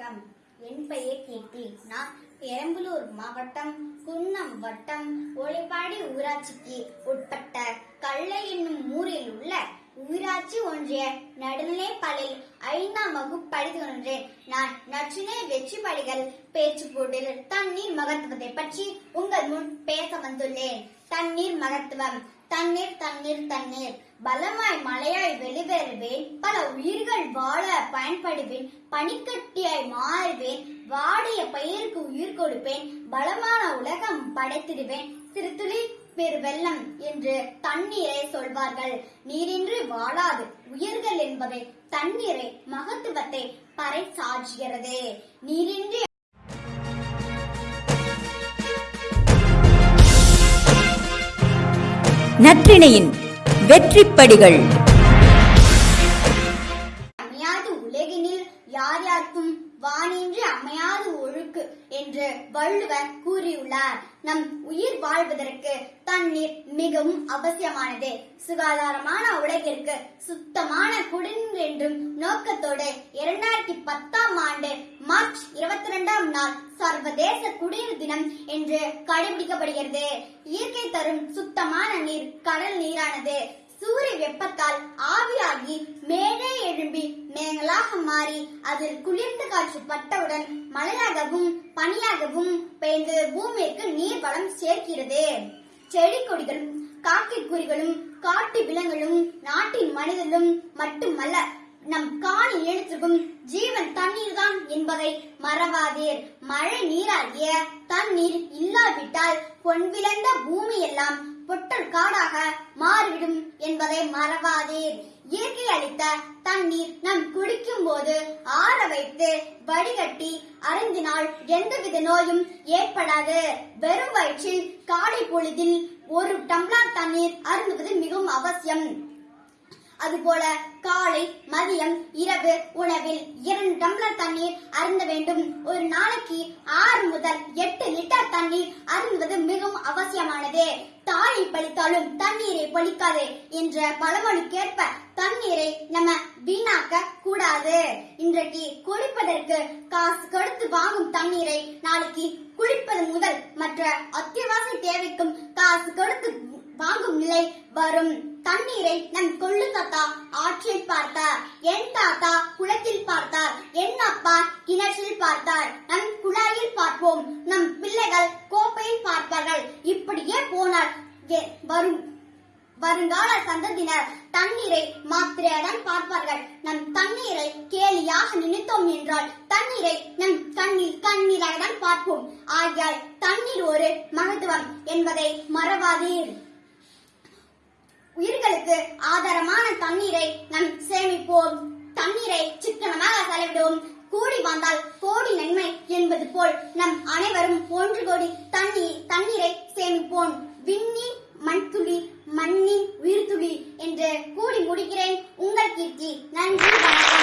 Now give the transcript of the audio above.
வணக்கம். என் பெயர் கீர்த்தி நான் பெரம்பலூர் மாவட்டம் குன்னம் வட்டம் ஒளிப்பாடி ஊராட்சிக்கு உட்பட்ட கல்லை என்னும் ஊரில் உள்ள ஊராட்சி ஒன்றிய நடுநிலைப்பள்ளியில் ஐந்தாம் வகுப்பு படித்து கொண்டேன் நான் நச்சுனே வெற்றி படிகள் பேச்சு போட்டில் தண்ணீர் மகத்துவத்தை பற்றி உங்கள் முன் பேச வந்துள்ளேன். தண்ணீர் மகத்துவம் தண்ணீர் தண்ணீர் தண்ணீர். பலமாய் மழையாய் வெளிவேறுவேன். பல உயிர்கள் வாழ பயன்படுவேன். பனிக்கட்டியாய் மாறுவேன். வாடிய பயிருக்கு உயிர் கொடுப்பேன். பலமான உலகம் படைத்திடுவேன். சிறு துளி பெரு வெள்ளம் என்று தண்ணீரை சொல்வார்கள். நீரின்றி வாழாது. உயிர்கள் என்பதை தண்ணீரை மகத்துவத்தை பறை சாற்றுகிறது நீரின்றி நற்றிணையின் வெற்றிப்படிகள். அமையாது உலகினில் யார் யாருக்கும் வானின்றி அமையாது ஒழுக்கு என்று வள்ளுவர் கூறியுள்ளார். நம் உயிர் வாழ்வதற்கு தண்ணீர் மிகவும் அவசியமானது. சுகாதாரமான உலகிற்கு சுத்தமான குடிநீர் என்றும் நோக்கத்தோடு இரண்டாயிரத்தி பத்தாம் ஆண்டு மார்ச் நாள் சர்வதேச குடிநீர் தினம் என்று கடைபிடிக்கப்படுகிறது. இயற்கை தரும் சுத்தமான நீர் கடல் நீரானது சூரிய வெப்பத்தால் ஆவியாகி மேலே எழும்பி மேகங்களாக மாறி அதில் குளிர்ந்த காற்று பட்டவுடன் மழையாகவும் பனியாகவும் பெய்து பூமிக்கு நீர் வளம் சேர்க்கிறது. செடி கொடிகளும் காக்கை குறிகளும் காட்டு விலங்குகளும் நாட்டின் மனிதர்களும் மட்டுமல்ல நம் காணி எழுத்துக்கும் ஜீவன் தண்ணீர் தான் என்பதை மறவாதீர். மழை நீராகிய தண்ணீர் இல்லாவிட்டால் பொன்விளைந்த பூமி எல்லாம் பொட்டல் காடாக மாறிவிடும் என்பதை மறவாதீர். இயற்கை அளித்த தண்ணீர் நாம் குடிக்கும் போது ஆற வைத்து வடிகட்டி அருந்தினால் எந்தவித நோயும் ஏற்படாது. வெறும் வயிற்றில் காலை பொழுதில் ஒரு டம்ளர் தண்ணீர் அருந்துவது மிகவும் அவசியம். அதுபோல காலை மதியம் இரவு உணவில் இரண்டு டம்ளர் தண்ணீர் அருந்த வேண்டும். ஒரு நாளைக்கு ஆறு முதல் எட்டு லிட்டர் தண்ணீர் அருந்துவது மிகவும் அவசியமானது. தாயை பழித்தாலும் தண்ணீரை பழிக்காது என்ற பழமொழிக்கேற்ப தண்ணீரை நம்ம வீணாக்க கூடாது இன்றைக்கு குளிப்பதற்கு காசு கொடுத்து வாங்கும் தண்ணீரை நாளைக்கு குளிப்பது முதல் மற்ற அத்தியாவசிய தேவைக்கும் காசு கொடுத்து வாங்கும் நிலை வரும். தண்ணீரை நம் கொள்ளுக்க தாத்தா ஆற்றில் பார்த்தார் என் தாத்தா குளத்தில் பார்த்தார் என் அப்பா கிணற்றில் பார்த்தார். நம் குழாயில் பார்ப்போம் நம் பிள்ளைகள் கோப்பையில் பார்ப்பார்கள். இப்படியே போனால் வரும் வருங்கால சந்ததியினர் தண்ணீரை மாத்திரையுடன் பார்ப்பார்கள். நம் தண்ணீரை கேலியாக நினைத்தோம் என்றால் தண்ணீரை நம் கண்ணில் கண்ணீராகதான் பார்ப்போம். ஆகியால் தண்ணீர் ஒரு மகத்துவம் என்பதை மறவாதீர். உயிர்களுக்கு ஆதாரமான தண்ணீரை நம் சேமிப்போம். தண்ணீரை சிக்கனமாக செலவிடுவோம். கூடி வந்தால் கோடி நன்மை என்பது போல் நம் அனைவரும் ஒன்று கோடி தண்ணீர் தண்ணீரை சேமிப்போம். விண்ணின் மண்துளி மண்ணின் உயிர்துளி என்று கூடி முடிக்கிறேன். உங்கள் கீர்த்தி நன்றி வணக்கம்.